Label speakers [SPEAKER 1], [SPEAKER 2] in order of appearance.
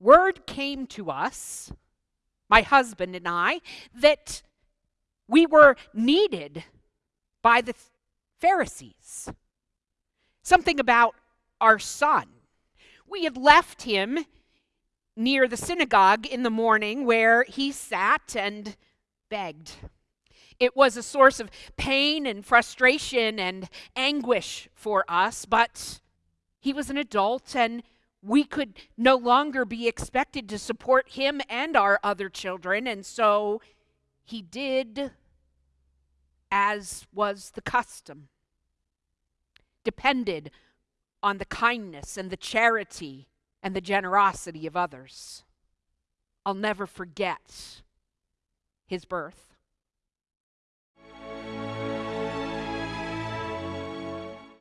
[SPEAKER 1] word came to us, my husband and I, that we were needed by the Pharisees. Something about our son. We had left him near the synagogue in the morning where he sat and begged. It was a source of pain and frustration and anguish for us, but he was an adult and we could no longer be expected to support him and our other children, and so he did as was the custom, depended on the kindness and the charity and the generosity of others. I'll never forget his birth.